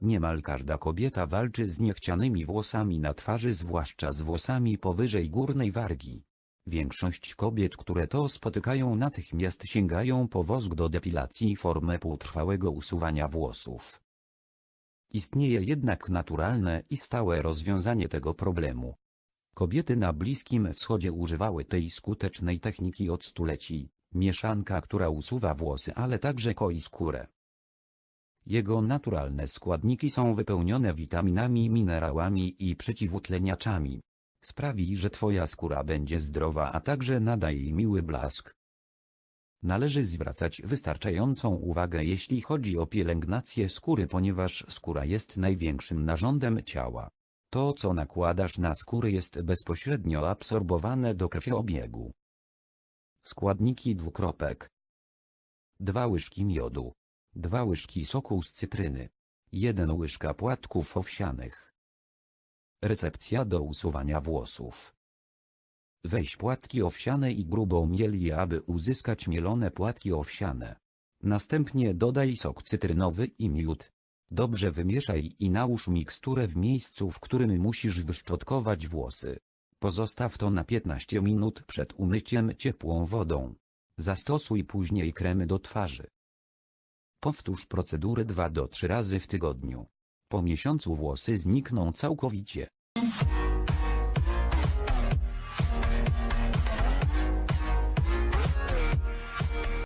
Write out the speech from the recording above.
Niemal każda kobieta walczy z niechcianymi włosami na twarzy zwłaszcza z włosami powyżej górnej wargi. Większość kobiet, które to spotykają natychmiast sięgają po wosk do depilacji formę półtrwałego usuwania włosów. Istnieje jednak naturalne i stałe rozwiązanie tego problemu. Kobiety na Bliskim Wschodzie używały tej skutecznej techniki od stuleci, mieszanka, która usuwa włosy, ale także koi skórę. Jego naturalne składniki są wypełnione witaminami, minerałami i przeciwutleniaczami. Sprawi, że Twoja skóra będzie zdrowa, a także nada jej miły blask. Należy zwracać wystarczającą uwagę jeśli chodzi o pielęgnację skóry, ponieważ skóra jest największym narządem ciała. To co nakładasz na skórę jest bezpośrednio absorbowane do krwiobiegu. Składniki dwukropek 2 łyżki miodu 2 łyżki soku z cytryny 1 łyżka płatków owsianych Recepcja do usuwania włosów Weź płatki owsiane i grubą miel aby uzyskać mielone płatki owsiane. Następnie dodaj sok cytrynowy i miód. Dobrze wymieszaj i nałóż miksturę w miejscu, w którym musisz wyszczotkować włosy. Pozostaw to na 15 minut przed umyciem ciepłą wodą. Zastosuj później kremy do twarzy. Powtórz procedurę 2 do 3 razy w tygodniu. Po miesiącu włosy znikną całkowicie.